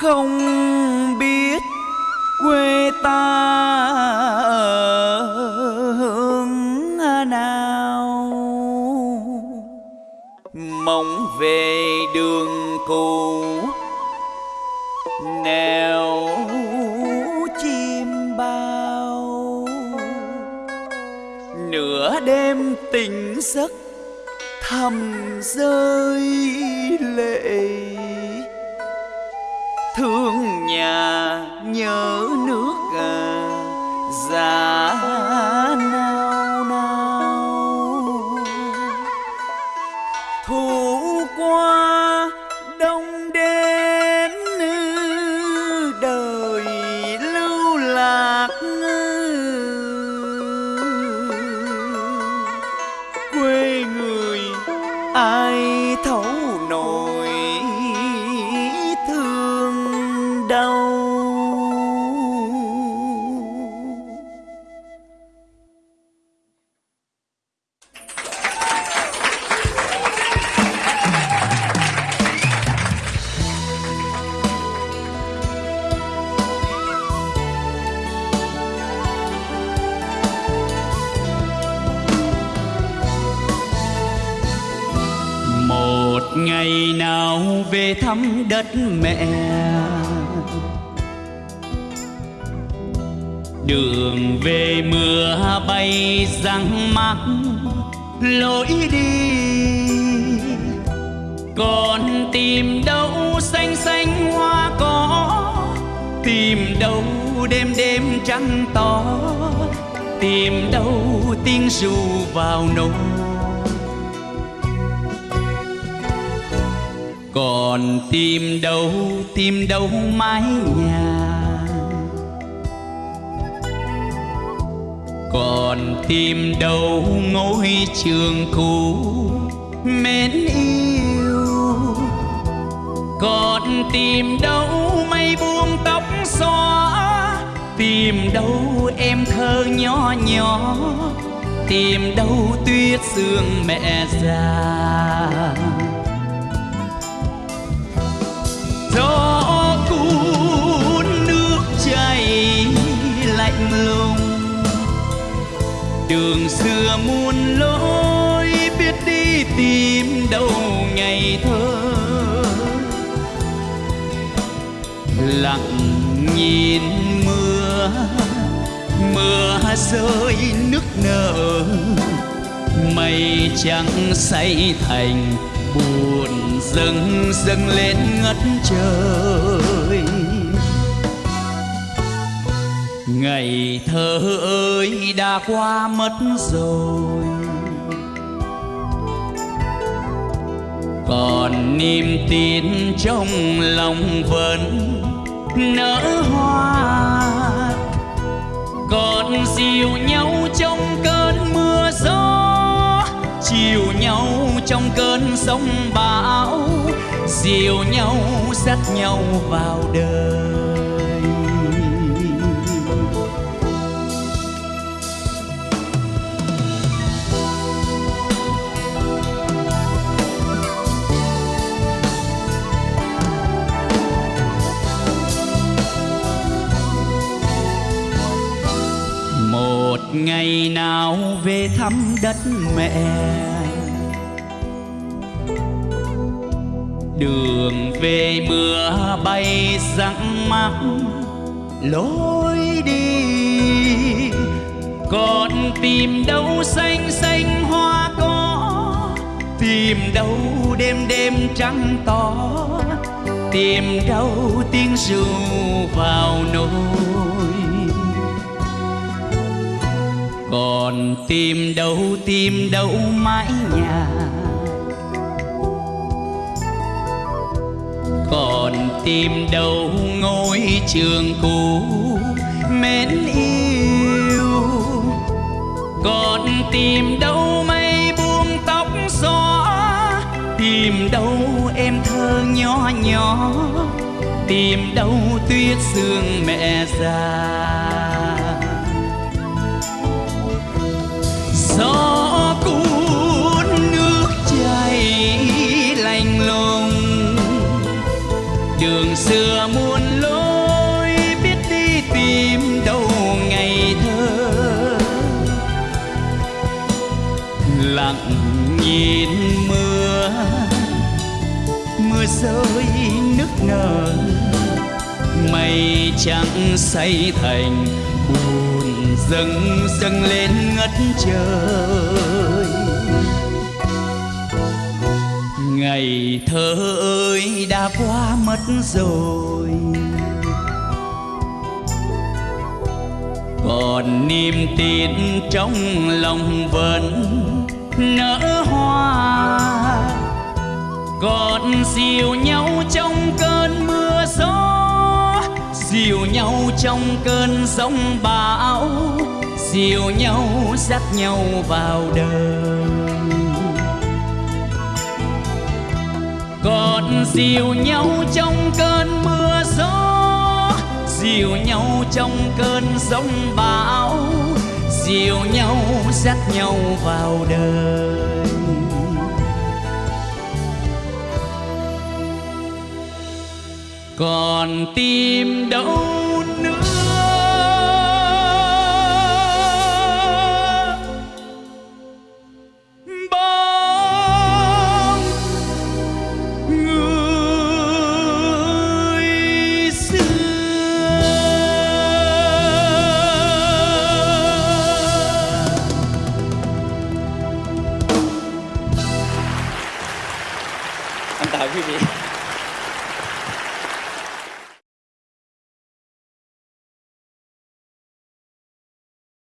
không biết quê ta ở hướng nào. Mong về đường cũ nèo chim bao. Nửa đêm tỉnh giấc thầm rơi lệ thương nhà nhớ nước à, già về thăm đất mẹ. Đường về mưa bay răng mắc, lối đi. Còn tìm đâu xanh xanh hoa có tìm đâu đêm đêm trăng to, tìm đâu tiếng ru vào nỗi còn tìm đâu tìm đâu mái nhà. Còn tìm đâu ngôi trường cũ mến yêu. Còn tìm đâu mây buông tóc xóa, tìm đâu em thơ nhỏ nhỏ. Tìm đâu tuyết sương mẹ già. Đường xưa muôn lối, biết đi tìm đâu ngày thơ. Lặng nhìn mưa mưa rơi nước nở, mây trắng say thành buồn dâng dâng lên ngất trời. Ngày thơ ơi, đã qua mất rồi. Còn niềm tin trong lòng vẫn nở hoa. Còn dìu nhau trong cơn mưa gió, chiều nhau trong cơn sóng bão, dìu nhau dắt nhau vào đời. Ngày nào về thăm đất mẹ. Đường về mưa bay răng mắc lối đi còn tìm đâu xanh xanh hoa có tìm đâu đêm đêm trăng to, tìm đâu tiếng ru vào nỗi còn tìm đâu tìm đâu mái nhà. Còn tìm đâu ngôi trường cũ mến yêu. Còn tìm đâu mây buông tóc xóa tìm đâu em thơ nhỏ nhỏ. Tìm đâu tuyết sương mẹ già. lặng nhìn mưa. Mưa rơi nước nở, mây trắng say thành buồn dâng dâng lên ngất trời. Ngày thơ ơi, đã qua mất rồi. Còn niềm tin trong lòng vẫn nở hoa. Còn dìu nhau trong cơn mưa gió, dìu nhau trong cơn giông bão, dìu nhau dắt nhau vào đời. Còn dìu nhau trong cơn mưa gió, dìu nhau trong cơn giông bão dìu nhau dắt nhau vào đời. Còn tim đâu 打屁屁